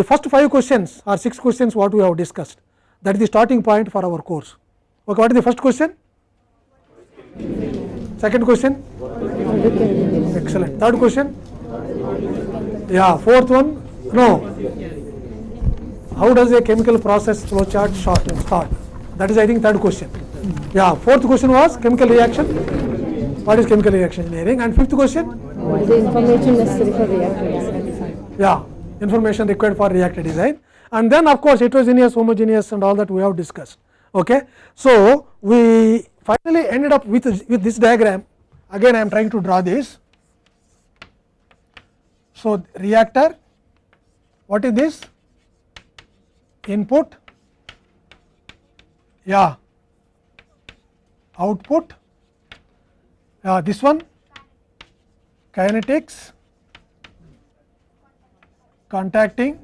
the first five questions or six questions what we have discussed that is the starting point for our course. Okay, what is the first question? Second question? Excellent. Third question? Yeah, fourth one? No. How does a chemical process flow chart start? That is I think third question. Yeah, fourth question was chemical reaction. What is chemical reaction engineering? And fifth question? The information necessary for reactor design? Yeah, information required for reactor design. And then of course heterogeneous, homogeneous and all that we have discussed. Okay. So, we finally ended up with, with this diagram. Again I am trying to draw this. So, reactor, what is this? Input, yeah, output, yeah, this one, kinetics, contacting,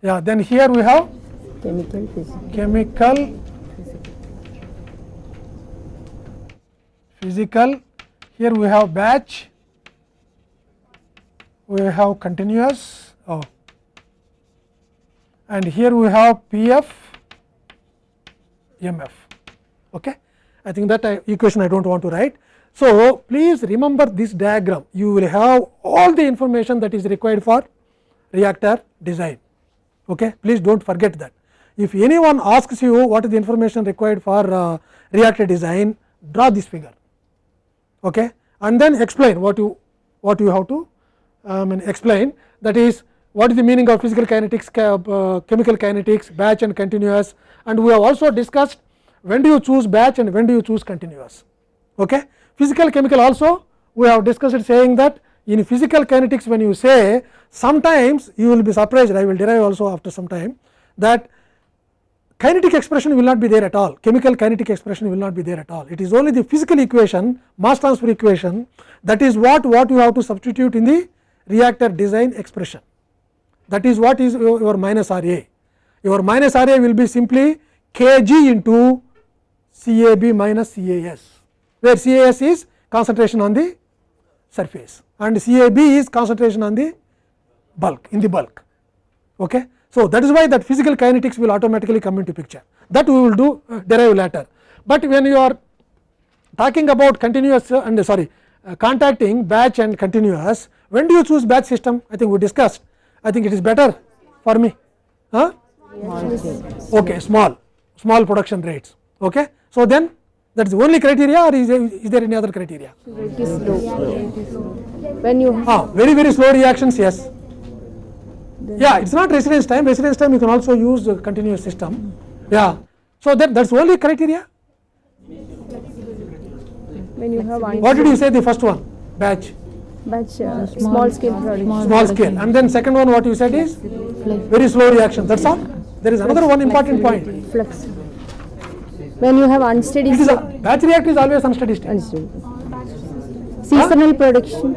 yeah, then here we have Chemical physical. chemical, physical, here we have batch, we have continuous, oh, and here we have PF, MF. Okay? I think that I, equation I do not want to write. So, please remember this diagram, you will have all the information that is required for reactor design. Okay? Please do not forget that. If anyone asks you what is the information required for uh, reactor design, draw this figure okay? and then explain what you what you have to um, explain that is what is the meaning of physical kinetics, uh, chemical kinetics, batch and continuous and we have also discussed when do you choose batch and when do you choose continuous. Okay? Physical chemical also we have discussed saying that in physical kinetics when you say sometimes you will be surprised I will derive also after some time that kinetic expression will not be there at all, chemical kinetic expression will not be there at all. It is only the physical equation, mass transfer equation that is what, what you have to substitute in the reactor design expression. That is what is your, minus R A. Your minus R A will be simply Kg into C A B minus C A S, where C A S is concentration on the surface and C A B is concentration on the bulk in the bulk. Okay. So, that is why that physical kinetics will automatically come into picture. That we will do uh, derive later, but when you are talking about continuous uh, and uh, sorry uh, contacting batch and continuous when do you choose batch system? I think we discussed. I think it is better for me. Huh? okay small. Small production rates. Okay? So then that is the only criteria or is there, is there any other criteria? It is low. When you ah, very very slow reactions yes. Yeah it is not residence time. Residence time you can also use a continuous system. Yeah. So that that is only criteria. When you have what did you say the first one? Batch. Batch uh, small scale production. small scale. And then second one what you said is? Very slow reaction. That is all? There is another one important point. Flux. When you have unsteady it is a, batch reactor is always unsteady state. Unsteady. seasonal production,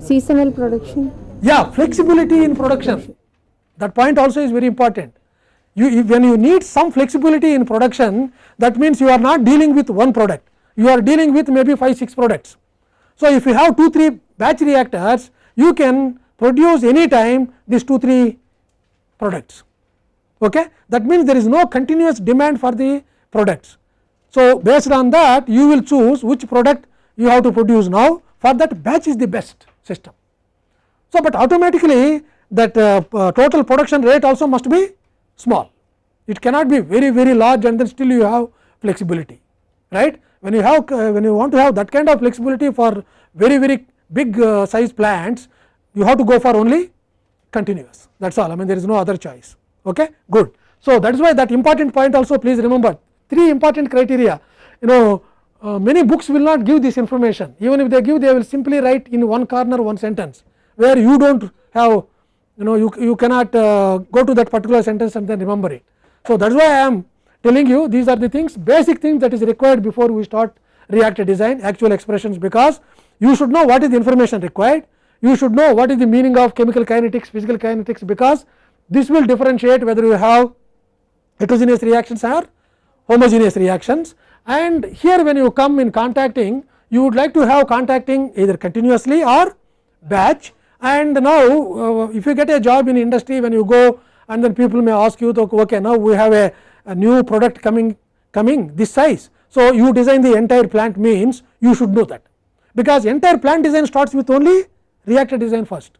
seasonal production. yeah flexibility in production. That point also is very important. You when you need some flexibility in production that means you are not dealing with one product. You are dealing with maybe 5 6 products. So if you have 2 3 batch reactors you can produce any time these 2 3 products okay that means there is no continuous demand for the products so based on that you will choose which product you have to produce now for that batch is the best system so, but automatically that uh, uh, total production rate also must be small. It cannot be very very large and then still you have flexibility, right. When you have uh, when you want to have that kind of flexibility for very very big uh, size plants, you have to go for only continuous. That is all. I mean there is no other choice. Okay, good. So that is why that important point also please remember three important criteria. You know uh, many books will not give this information. Even if they give, they will simply write in one corner one sentence where you do not have you know you, you cannot uh, go to that particular sentence and then remember it. So, that is why I am telling you these are the things basic things that is required before we start reactor design actual expressions because you should know what is the information required you should know what is the meaning of chemical kinetics physical kinetics because this will differentiate whether you have heterogeneous reactions or homogeneous reactions and here when you come in contacting you would like to have contacting either continuously or batch and now uh, if you get a job in industry when you go and then people may ask you okay now we have a, a new product coming coming this size. So, you design the entire plant means you should know that because entire plant design starts with only reactor design first.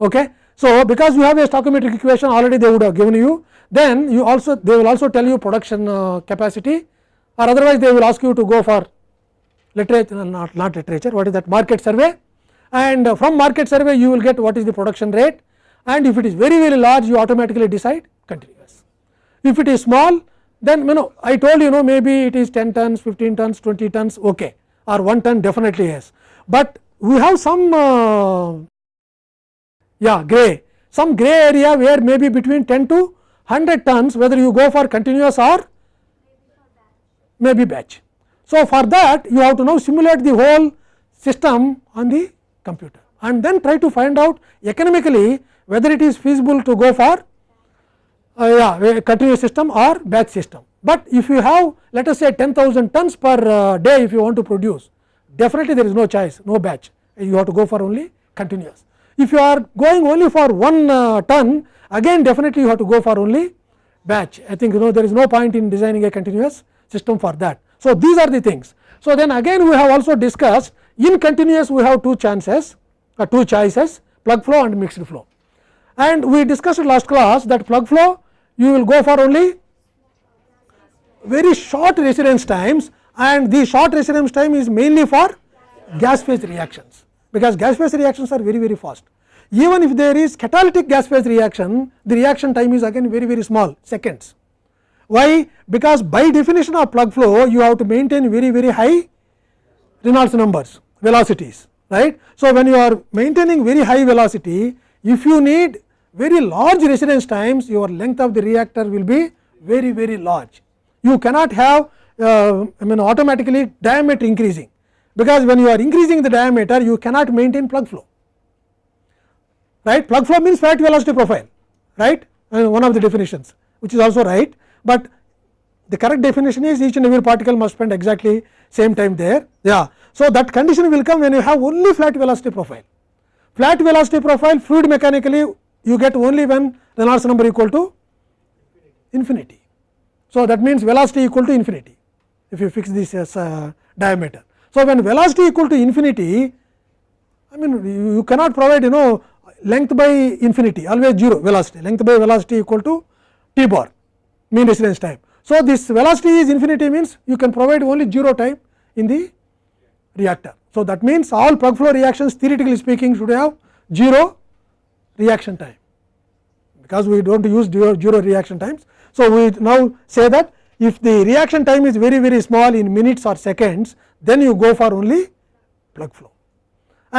Okay. So, because you have a stoichiometric equation already they would have given you then you also they will also tell you production uh, capacity or otherwise they will ask you to go for literature not, not literature what is that market survey. And uh, from market survey you will get what is the production rate. And if it is very very large you automatically decide continuous. If it is small then you know I told you know maybe it is 10 tons 15 tons 20 tons okay. Or 1 ton definitely yes, but we have some uh, yeah gray some gray area where maybe between 10 to 100 tons whether you go for continuous or maybe batch. So, for that you have to now simulate the whole system on the computer and then try to find out economically whether it is feasible to go for uh, yeah, continuous system or batch system. But if you have let us say 10,000 tons per uh, day if you want to produce definitely there is no choice no batch you have to go for only continuous. If you are going only for 1 uh, ton again definitely you have to go for only batch I think you know there is no point in designing a continuous system for that. So, these are the things. So, then again we have also discussed in continuous we have two chances uh, two choices plug flow and mixed flow and we discussed last class that plug flow you will go for only very short residence times and the short residence time is mainly for gas phase reactions because gas phase reactions are very very fast. Even if there is catalytic gas phase reaction the reaction time is again very very small seconds. Why? Because by definition of plug flow you have to maintain very very high Reynolds numbers velocities right. So, when you are maintaining very high velocity if you need very large residence times your length of the reactor will be very very large. You cannot have uh, I mean automatically diameter increasing because when you are increasing the diameter you cannot maintain plug flow. Right? Plug flow means flat velocity profile. Right? One of the definitions which is also right, but the correct definition is each and every particle must spend exactly same time there. Yeah. So, that condition will come when you have only flat velocity profile. Flat velocity profile fluid mechanically you get only when Reynolds number equal to infinity. So, that means velocity equal to infinity if you fix this as a diameter. So, when velocity equal to infinity I mean you cannot provide you know length by infinity always 0 velocity length by velocity equal to t bar mean residence time. So, this velocity is infinity means you can provide only 0 time in the reactor. So, that means all plug flow reactions theoretically speaking should have 0 reaction time because we do not use 0 reaction times. So, we now say that if the reaction time is very very small in minutes or seconds then you go for only plug flow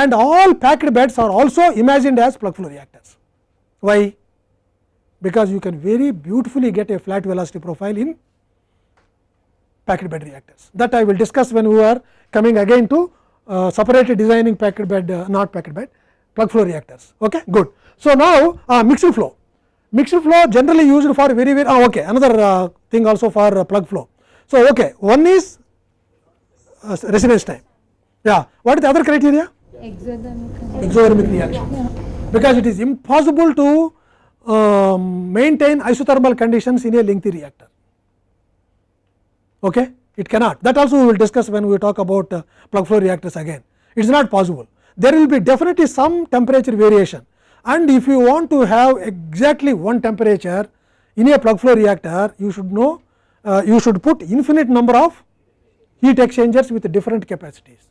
and all packed beds are also imagined as plug flow reactors. Why? Because you can very beautifully get a flat velocity profile in packed bed reactors that I will discuss when we are coming again to uh, designing packed bed uh, not packed bed plug flow reactors okay good. So, now uh, mixed flow mixed flow generally used for very very oh, okay. Another uh, thing also for uh, plug flow. So, okay. One is uh, residence time. Yeah. What is the other criteria? Exothermic. exothermic reaction. Yeah. because it is impossible to um, maintain isothermal conditions in a lengthy reactor. Okay? It cannot. That also we will discuss when we talk about uh, plug flow reactors again. It is not possible. There will be definitely some temperature variation and if you want to have exactly one temperature in a plug flow reactor you should know uh, you should put infinite number of heat exchangers with different capacities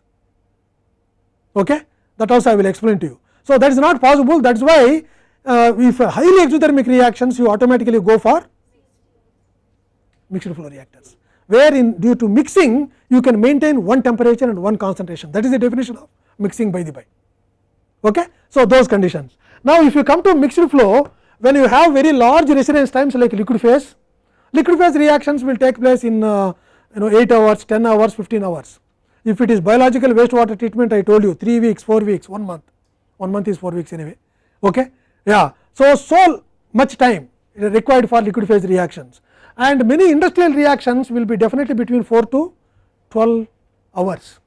okay that also I will explain to you. So, that is not possible that is why uh, if highly exothermic reactions you automatically go for mixed flow reactors where in due to mixing you can maintain one temperature and one concentration that is the definition of mixing by the by. Okay? So, those conditions. Now, if you come to mixed flow when you have very large residence times like liquid phase, liquid phase reactions will take place in uh, you know 8 hours, 10 hours, 15 hours. If it is biological wastewater treatment I told you 3 weeks, 4 weeks, 1 month, 1 month is 4 weeks anyway. Okay? Yeah. So, so much time required for liquid phase reactions and many industrial reactions will be definitely between 4 to 12 hours.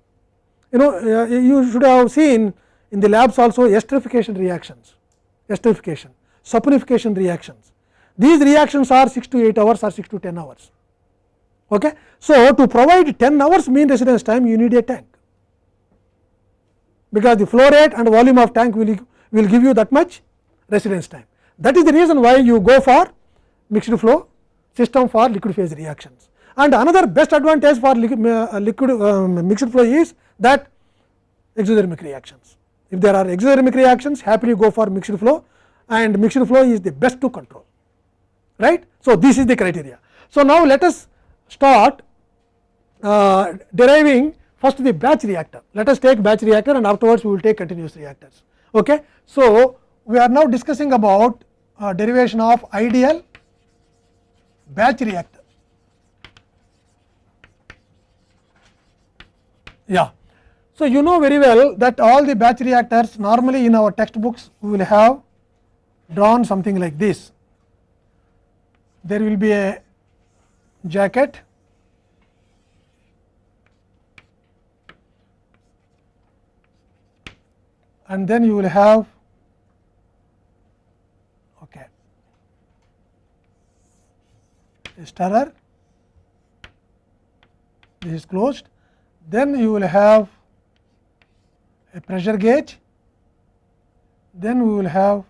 You know uh, you should have seen in the labs also esterification reactions, esterification, saponification reactions. These reactions are 6 to 8 hours or 6 to 10 hours. Okay. So, to provide 10 hours mean residence time you need a tank, because the flow rate and volume of tank will, will give you that much residence time. That is the reason why you go for mixed flow system for liquid phase reactions. And another best advantage for liquid, uh, liquid um, mixed flow is that exothermic reactions. If there are exothermic reactions happily go for mixed flow and mixed flow is the best to control right. So, this is the criteria. So, now let us start uh, deriving first the batch reactor. Let us take batch reactor and afterwards we will take continuous reactors. Okay. So, we are now discussing about uh, derivation of ideal batch reactor. Yeah. So, you know very well that all the batch reactors normally in our textbooks we will have drawn something like this. There will be a jacket. And then you will have okay, a stirrer. This is closed. Then you will have a pressure gauge. Then we will have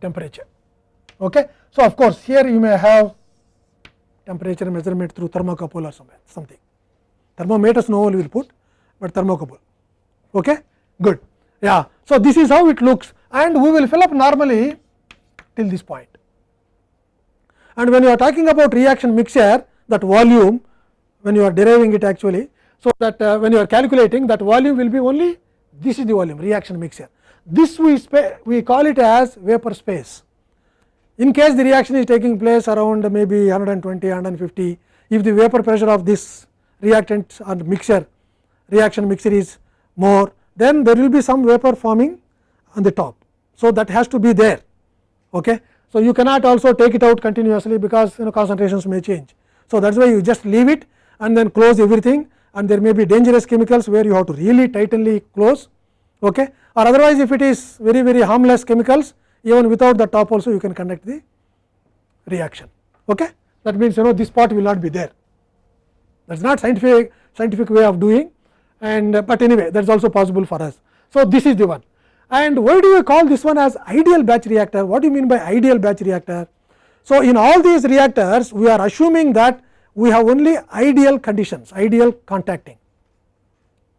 temperature. Okay? So of course here you may have temperature measurement through thermocouple or something. Thermometers no one will put but thermocouple okay? Good. Yeah. So this is how it looks and we will fill up normally till this point. And when you are talking about reaction mixture that volume when you are deriving it actually so that uh, when you are calculating that volume will be only this is the volume reaction mixture this we we call it as vapor space in case the reaction is taking place around maybe 120 150 if the vapor pressure of this reactant and mixture reaction mixture is more then there will be some vapor forming on the top. So, that has to be there. Okay. So, you cannot also take it out continuously because you know concentrations may change. So, that is why you just leave it and then close everything and there may be dangerous chemicals where you have to really tightly close okay. or otherwise if it is very very harmless chemicals even without the top also you can conduct the reaction. Okay. That means you know this part will not be there that is not scientific scientific way of doing and uh, but anyway that is also possible for us. So, this is the one and why do we call this one as ideal batch reactor what do you mean by ideal batch reactor. So, in all these reactors we are assuming that we have only ideal conditions ideal contacting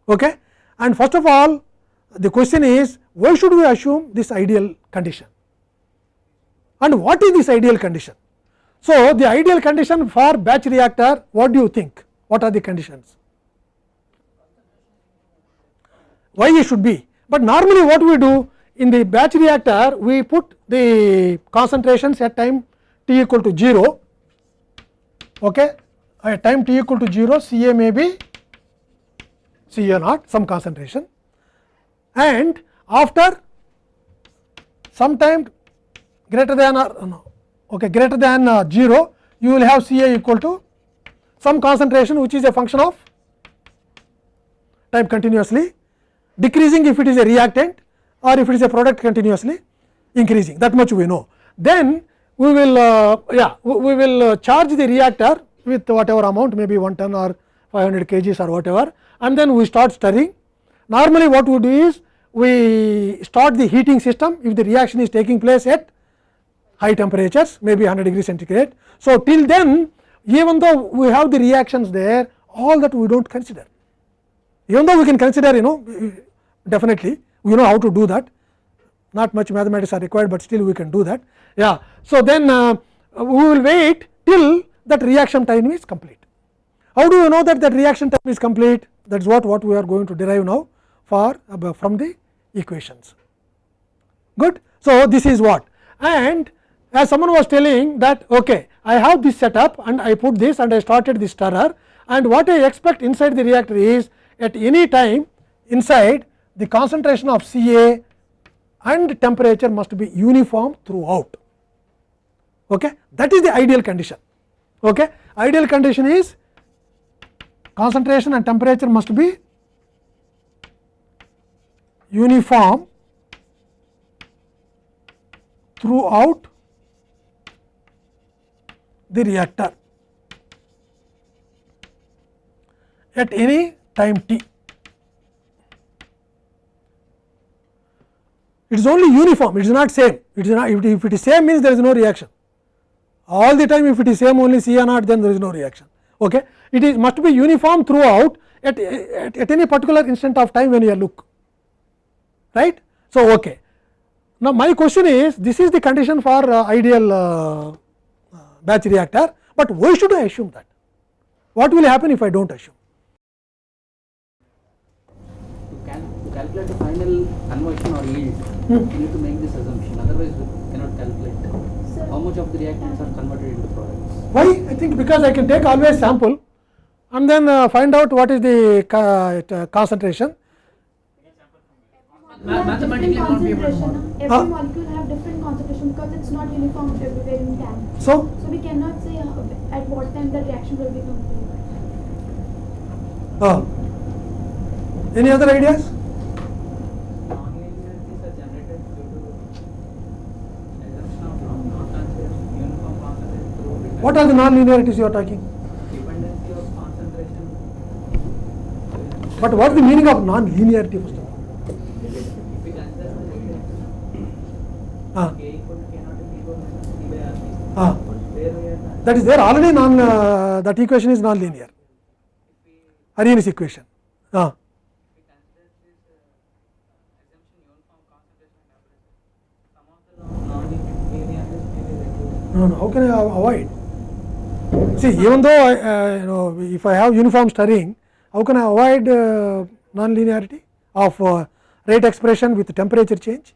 okay. and first of all the question is why should we assume this ideal condition and what is this ideal condition. So, the ideal condition for batch reactor what do you think what are the conditions why it should be, but normally what we do in the batch reactor we put the concentrations at time t equal to 0 okay. At time t equal to 0 C A may be C A naught some concentration and after some time greater than or no, okay, greater than uh, 0 you will have C A equal to some concentration which is a function of time continuously decreasing if it is a reactant or if it is a product continuously increasing that much we know. Then we will uh, yeah we will uh, charge the reactor with whatever amount maybe 1 ton or 500 kgs or whatever and then we start stirring. Normally what we do is we start the heating system if the reaction is taking place at high temperatures maybe 100 degree centigrade. So, till then even though we have the reactions there all that we do not consider even though we can consider you know definitely we know how to do that not much mathematics are required, but still we can do that. Yeah. So, then uh, we will wait till that reaction time is complete. How do you know that that reaction time is complete that is what, what we are going to derive now for uh, from the equations. Good. So, this is what and as someone was telling that okay, I have this setup and I put this and I started this stirrer and what I expect inside the reactor is at any time inside the concentration of Ca and temperature must be uniform throughout. Okay? That is the ideal condition. Okay? Ideal condition is concentration and temperature must be uniform throughout the reactor at any time t. It is only uniform, it is not same. It is not if it is same means there is no reaction. All the time if it is same only C A naught then there is no reaction. Okay. It is must be uniform throughout at, at, at any particular instant of time when you look right. So, okay. Now, my question is this is the condition for uh, ideal uh, batch reactor, but why should I assume that? What will happen if I do not assume? To, cal to calculate the final conversion or yield, you need to make this assumption, otherwise we cannot calculate how much of the reactants are converted into products. Why? I think because I can take always sample and then uh, find out what is the ca uh, concentration. Ma- mathematically won't be able. Every Huh? molecule have different concentration because it's not uniform everywhere in can. So, So we cannot say at what time the reaction will be completed. uh, any other ideas? Non-linearities are generated due to assumption of non- non-concentration, uniform concentration through What are the non-linearities you are talking? dependency of concentration. But what is the meaning of non-linearity first of all? If we consider the rate, Ah, K equal to K naught P equal minus P by R T, ah, where we are that is there already non uh, that equation is non-linear. Arrhenius equation. Ah, this uh, assumption uniform concentration and average. Some of the non-linearities may be reduced. no, no. How can I avoid? See, even though I, uh, you know if I have uniform stirring, how can I avoid uh, non-linearity of uh, rate expression with temperature change?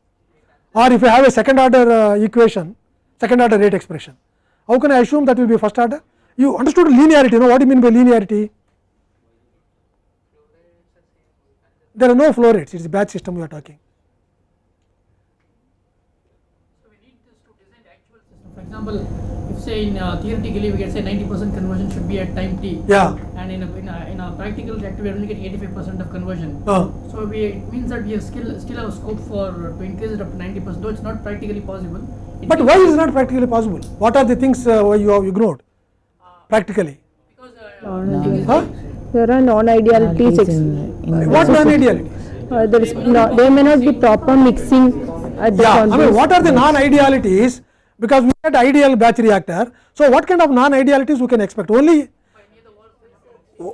Or if I have a second order uh, equation, second order rate expression, how can I assume that will be first order? You understood linearity, no? What do you mean by linearity? There are no flow rates, it is batch system we are talking. So we need this to design the actual system. For example, if say in uh, theoretically we can say 90% conversion should be at time t. Yeah. And in a, in a, in a practical reactor we are only getting 85% of conversion. Uh, So we it means that we have still still have scope for to increase it up to 90%. Though it's not practically possible. It but why is it not practically possible? What are the things uh, why you have ignored practically? Because uh, Huh? There are non-idealities. ex- What non-idealities? Uh, there is no, there may not be proper mixing at the Yeah, I mean, what are the non-idealities? Because we had ideal batch reactor. So, what kind of non-idealities we can expect? Only,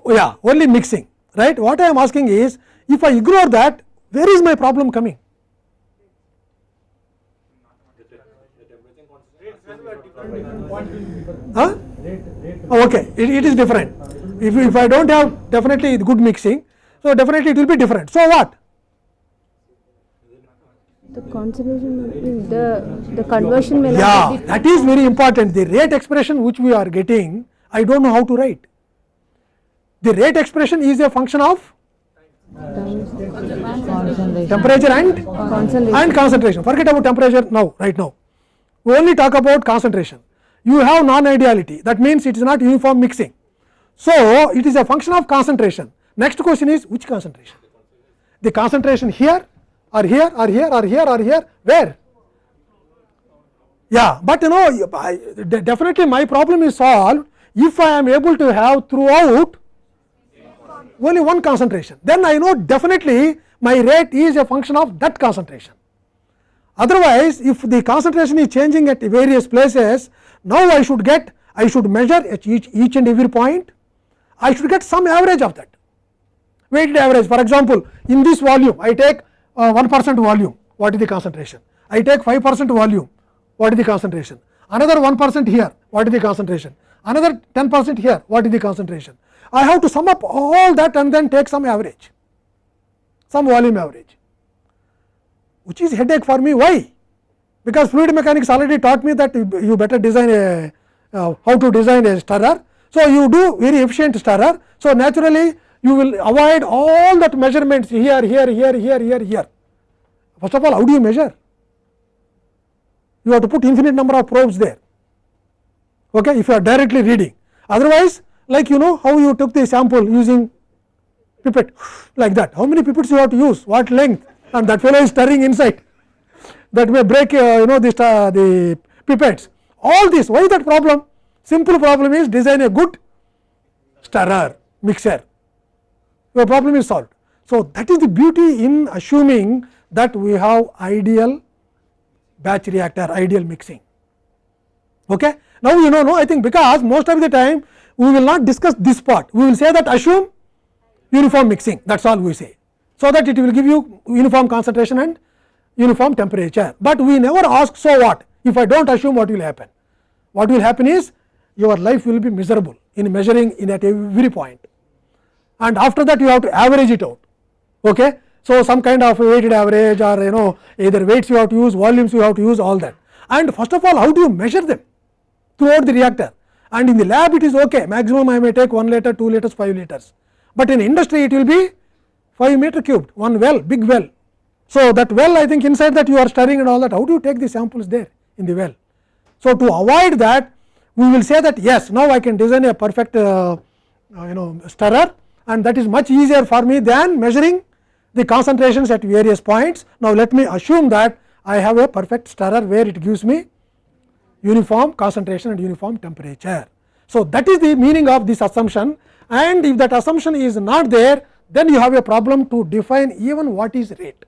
yeah, only mixing, right? What I am asking is, if I ignore that, where is my problem coming? Huh? Oh, okay, it, it is different. If, if I do not have definitely good mixing, so definitely it will be different. So, what? The concentration, the, the conversion may Yeah, that is very important. The rate expression which we are getting, I do not know how to write. The rate expression is a function of temperature and Concentration. and concentration. Forget about temperature now, right now. We only talk about concentration. You have non-ideality. That means it is not uniform mixing. So it is a function of concentration. Next question is which concentration? The concentration here, or here, or here, or here, or here. Where? Yeah, but you know, definitely my problem is solved if I am able to have throughout only one concentration. Then I know definitely my rate is a function of that concentration. Otherwise, if the concentration is changing at various places, now I should get, I should measure at each, each and every point, I should get some average of that. Weighted average, for example, in this volume, I take 1 percent volume, what is the concentration? I take 5 percent volume, what is the concentration? Another 1 percent here, what is the concentration? Another 10 percent here, what is the concentration? I have to sum up all that and then take some average, some volume average which is headache for me. Why? Because fluid mechanics already taught me that you you better design a uh, how to design a stirrer. So, you do very efficient stirrer. So, naturally you will avoid all that measurements here, here, here, here, here, here. First of all, how do you measure? You have to put infinite number of probes there. Okay, if you are directly reading. Otherwise, like you know how you took the sample using pipette like that. How many pipettes you have to use? What length? and that fellow is stirring inside that may break uh, you know this uh, the pipettes all this why that problem simple problem is design a good stirrer mixer your problem is solved. So, that is the beauty in assuming that we have ideal batch reactor ideal mixing. Okay. Now, you know no I think because most of the time we will not discuss this part we will say that assume uniform mixing that is all we say. So, that it will give you uniform concentration and uniform temperature, but we never ask so what if I do not assume what will happen. What will happen is your life will be miserable in measuring in at every point and after that you have to average it out. Okay. So, some kind of weighted average or you know either weights you have to use volumes you have to use all that and first of all how do you measure them throughout the reactor and in the lab it is okay maximum I may take 1 liter 2 liters 5 liters, but in industry it will be 5 meter cubed one well big well. So, that well I think inside that you are stirring and all that how do you take the samples there in the well. So, to avoid that we will say that yes now I can design a perfect uh, uh, you know stirrer and that is much easier for me than measuring the concentrations at various points. Now, let me assume that I have a perfect stirrer where it gives me uniform concentration and uniform temperature. So, that is the meaning of this assumption and if that assumption is not there then you have a problem to define even what is rate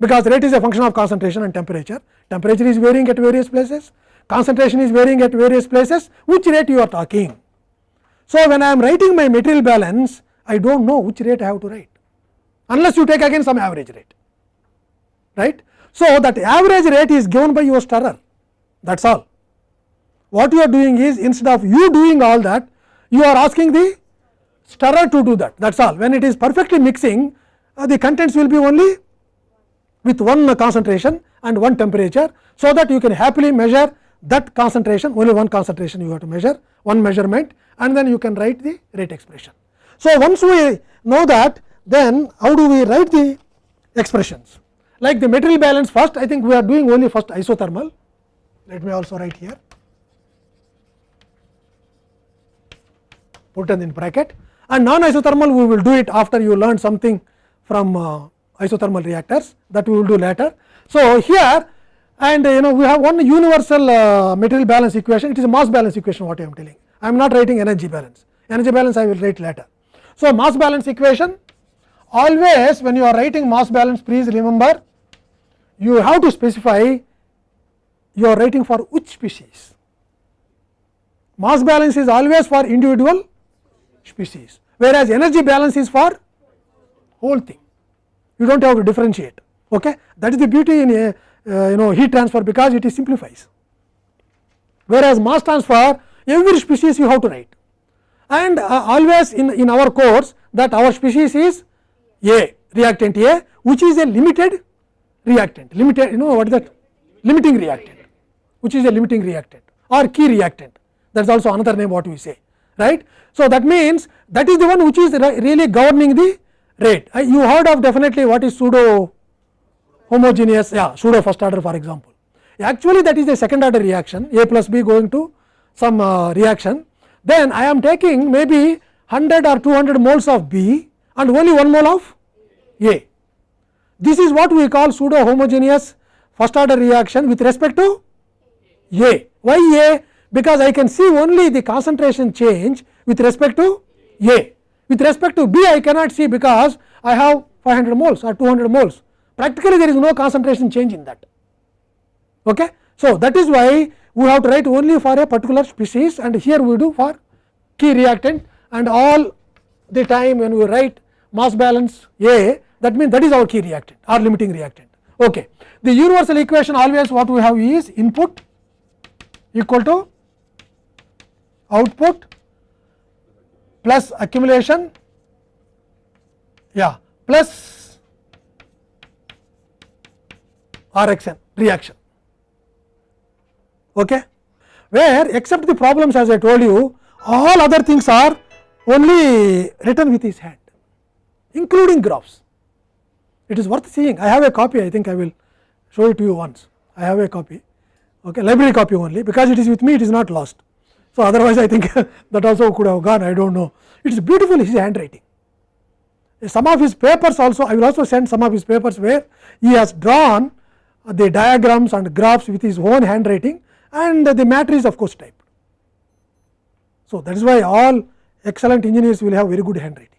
because rate is a function of concentration and temperature temperature is varying at various places concentration is varying at various places which rate you are talking. So, when I am writing my material balance I do not know which rate I have to write unless you take again some average rate right. So, that average rate is given by your stirrer that is all. What you are doing is instead of you doing all that you are asking the stirrer to do that that is all when it is perfectly mixing uh, the contents will be only with one concentration and one temperature. So, that you can happily measure that concentration only one concentration you have to measure one measurement and then you can write the rate expression. So, once we know that then how do we write the expressions? Like the material balance first I think we are doing only first isothermal. Let me also write here. Put it in bracket. And non isothermal we will do it after you learn something from uh, isothermal reactors that we will do later. So, here and you know we have one universal uh, material balance equation. It is a mass balance equation what I am telling I am not writing energy balance. Energy balance I will write later. So, mass balance equation always when you are writing mass balance please remember you have to specify you are writing for which species. Mass balance is always for individual species whereas energy balance is for whole thing. You do not have to differentiate okay? That is the beauty in a uh, you know heat transfer because it is simplifies. Whereas mass transfer every species you have to write. And uh, always in in our course that our species is a reactant a which is a limited reactant. Limited you know what is that? Limiting reactant which is a limiting reactant or key reactant. That is also another name what we say right. So, that means that is the one which is really governing the rate. Uh, you heard of definitely what is pseudo homogeneous yeah pseudo first order for example. Actually that is a second order reaction a plus b going to some uh, reaction then I am taking maybe 100 or 200 moles of b and only 1 mole of a. This is what we call pseudo homogeneous first order reaction with respect to a. Why a? Because I can see only the concentration change with respect to a. With respect to b I cannot see because I have 500 moles or 200 moles. Practically there is no concentration change in that. Okay. So, that is why we have to write only for a particular species and here we do for key reactant and all the time when we write mass balance A that means that is our key reactant or limiting reactant. Okay. The universal equation always what we have is input equal to output plus accumulation yeah plus RXN reaction okay? Where except the problems as I told you all other things are only written with his hand including graphs. It is worth seeing. I have a copy. I think I will show it to you once. I have a copy. Okay? Library copy only. Because it is with me it is not lost. So otherwise I think that also could have gone. I do not know. It is beautiful his handwriting. Uh, some of his papers also I will also send some of his papers where he has drawn the diagrams and graphs with his own handwriting and the matter is of course typed. So, that is why all excellent engineers will have very good handwriting.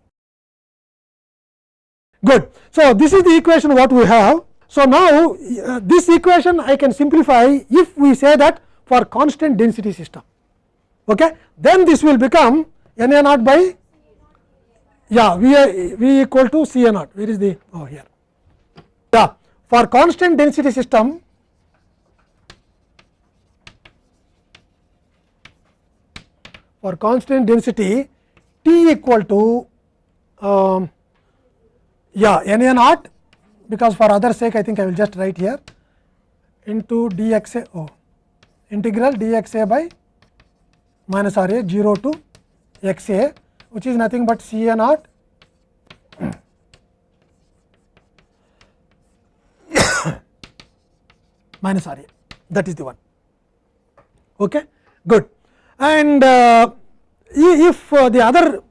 Good. So, this is the equation what we have. So, now uh, this equation I can simplify if we say that for constant density system, okay. then this will become n a naught by yeah v, a, v equal to c a naught where is the oh here yeah for constant density system or constant density T equal to um, yeah n a naught because for other sake I think I will just write here into d x a oh, integral d x a by minus r a 0 to x a which is nothing but c a naught minus r a that is the one. Okay? Good. And uh, if uh, the other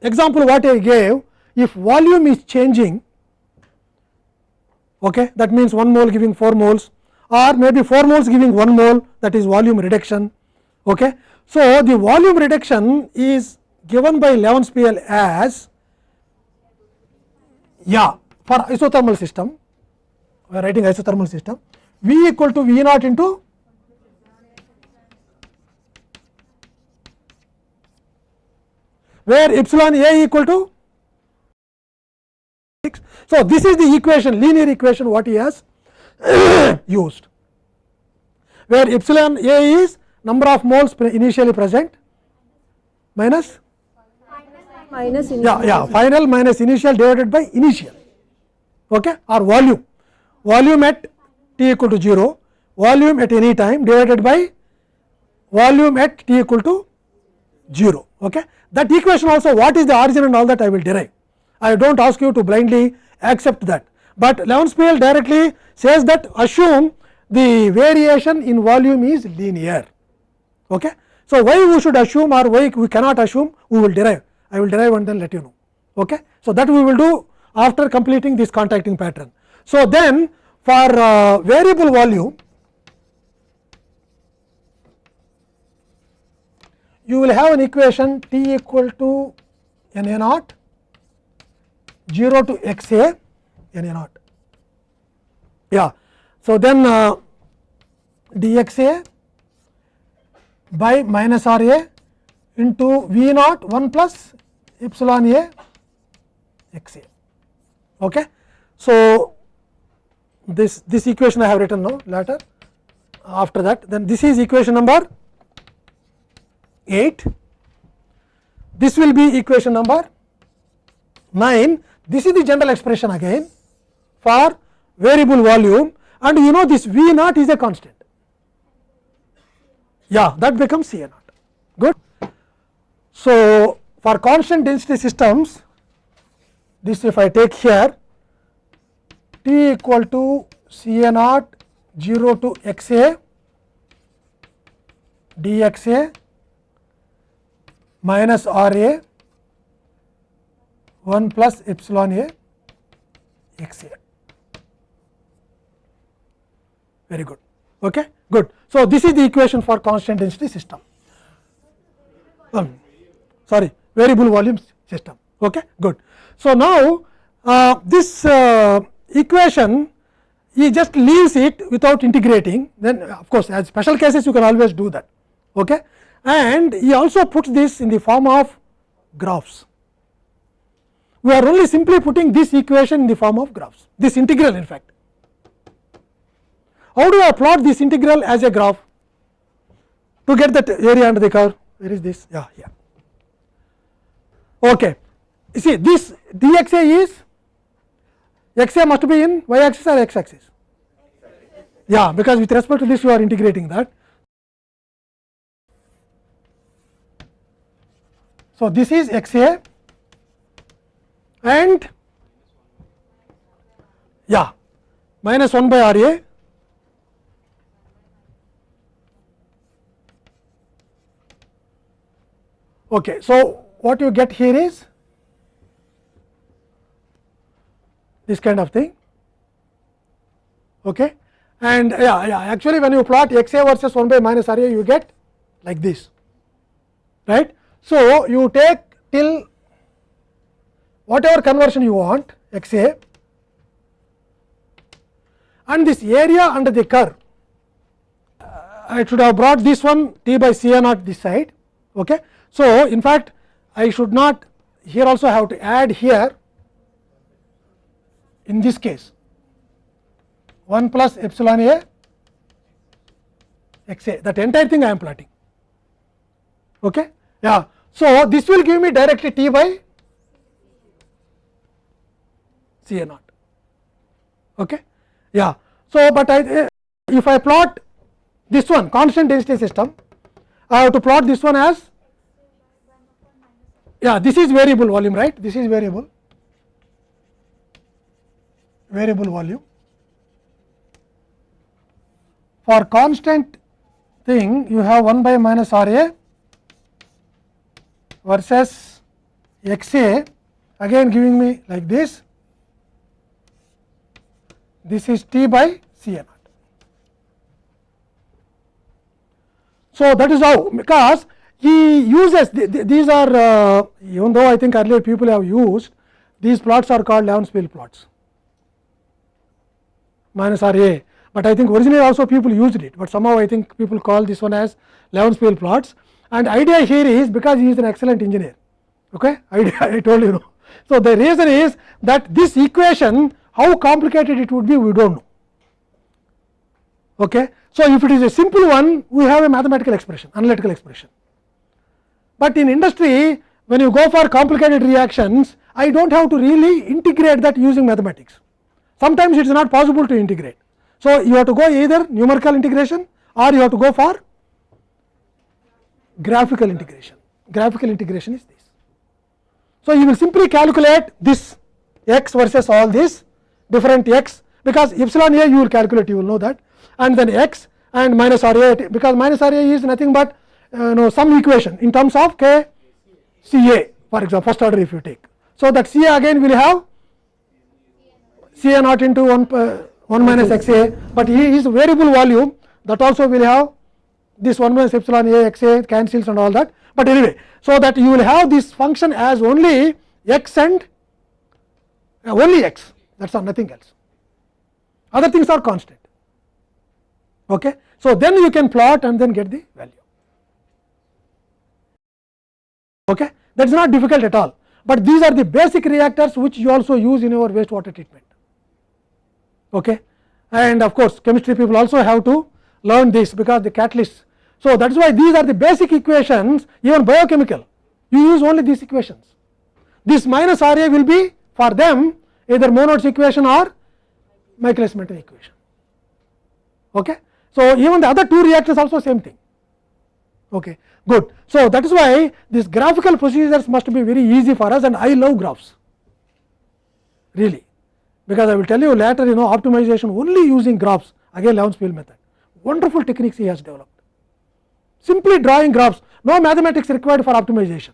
example what I gave, if volume is changing, okay, that means 1 mole giving 4 moles or maybe 4 moles giving 1 mole that is volume reduction. Okay. So, the volume reduction is given by Levenspiel as yeah for isothermal system we are writing isothermal system V equal to V naught into where epsilon A equal to 6. So, this is the equation linear equation what he has used where epsilon A is number of moles initially present minus minus yeah yeah final minus initial divided by initial okay or volume volume at t equal to 0 volume at any time divided by volume at t equal to 0 okay that equation also what is the origin and all that I will derive. I do not ask you to blindly accept that, but Levenspiel directly says that assume the variation in volume is linear. Okay. So, why we should assume or why we cannot assume we will derive I will derive and then let you know. Okay. So, that we will do after completing this contacting pattern. So, then for uh, variable volume you will have an equation t equal to n a naught 0 to x a n a naught. Yeah. So, then uh, x a by minus r a into v naught 1 plus epsilon a x a. Okay. So, this this equation I have written now later after that then this is equation number 8 this will be equation number 9 this is the general expression again for variable volume. And you know this V naught is a constant. Yeah that becomes C A naught. Good. So, for constant density systems this if I take here T equal to C A naught 0 to x a d x a minus R A 1 plus epsilon A x A. Very good. Okay? Good. So, this is the equation for constant density system. Um, sorry, variable volume system. Okay? Good. So, now uh, this uh, equation he just leaves it without integrating then of course, as special cases you can always do that. Okay? And he also puts this in the form of graphs. We are only simply putting this equation in the form of graphs, this integral in fact. How do I plot this integral as a graph to get that area under the curve? Where is this? Yeah, here. Okay. You see this dxa is xa must be in y axis or x axis? Yeah, because with respect to this you are integrating that. So, this is x a and yeah minus 1 by r a okay. So, what you get here is this kind of thing. Okay. And yeah, yeah, actually when you plot x a versus 1 by minus r a you get like this right. So, you take till whatever conversion you want x a and this area under the curve uh, I should have brought this one t by c a naught this side. Okay. So, in fact, I should not here also have to add here in this case 1 plus epsilon a x a that entire thing I am plotting. Okay? Yeah. So, this will give me directly t by C a naught. Okay? Yeah. So, but I if I plot this one constant density system, I have to plot this one as yeah this is variable volume right this is variable variable volume for constant thing you have 1 by minus R A versus x A again giving me like this. This is T by C A naught. So, that is how because he uses these are uh, even though I think earlier people have used these plots are called Levenspiel plots. Minus R A, but I think originally also people used it, but somehow I think people call this one as Levenspiel plots and idea here is because he is an excellent engineer okay idea I told you know. So, the reason is that this equation how complicated it would be we do not know. Okay. So, if it is a simple one we have a mathematical expression analytical expression but in industry when you go for complicated reactions I do not have to really integrate that using mathematics. Sometimes it is not possible to integrate. So, you have to go either numerical integration or you have to go for graphical integration. Graphical integration is this. So, you will simply calculate this x versus all this different x because epsilon a you will calculate you will know that and then x and minus r a because minus r a is nothing but uh, know some equation in terms of k C A for example, first order if you take. So, that C A again will have C A naught into 1, uh, 1 minus x A, but he is variable volume that also will have this 1 minus epsilon A x A cancels and all that, but anyway. So, that you will have this function as only x and uh, only x that is nothing else, other things are constant. Okay. So, then you can plot and then get the value. okay. that is not difficult at all, but these are the basic reactors which you also use in your wastewater treatment. Okay. And of course, chemistry people also have to learn this because the catalysts. So, that is why these are the basic equations even biochemical you use only these equations. This minus R A will be for them either Monod's equation or Michaelis Menten equation. Okay. So, even the other two reactors also same thing. Okay good. So, that is why these graphical procedures must be very easy for us and I love graphs really because I will tell you later you know optimization only using graphs again Levenspiel method wonderful techniques he has developed simply drawing graphs no mathematics required for optimization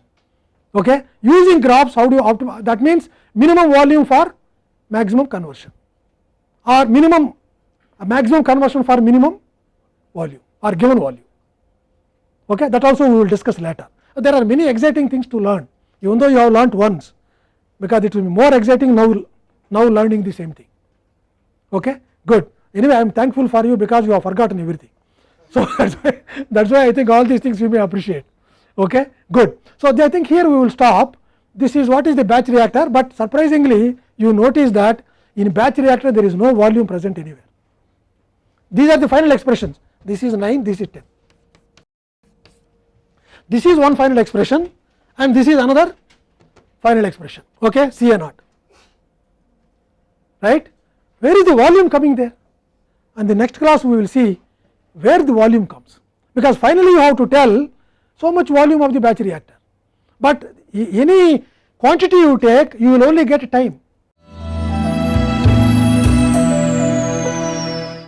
okay using graphs how do you optimize that means minimum volume for maximum conversion or minimum maximum conversion for minimum volume or given volume okay that also we will discuss later there are many exciting things to learn even though you have learnt once because it will be more exciting now now learning the same thing okay good anyway i am thankful for you because you have forgotten everything so that's why that's why i think all these things we may appreciate. Okay? Good. So i think here we will stop. This is what is the batch reactor but surprisingly you notice that in batch reactor there is no volume present anywhere. These are the final expressions. This is 9 this is 10 this is one final expression and this is another final expression. Okay? C A naught. Right? Where is the volume coming there? And the next class we will see where the volume comes because finally you have to tell so much volume of the batch reactor but any quantity you take you will only get time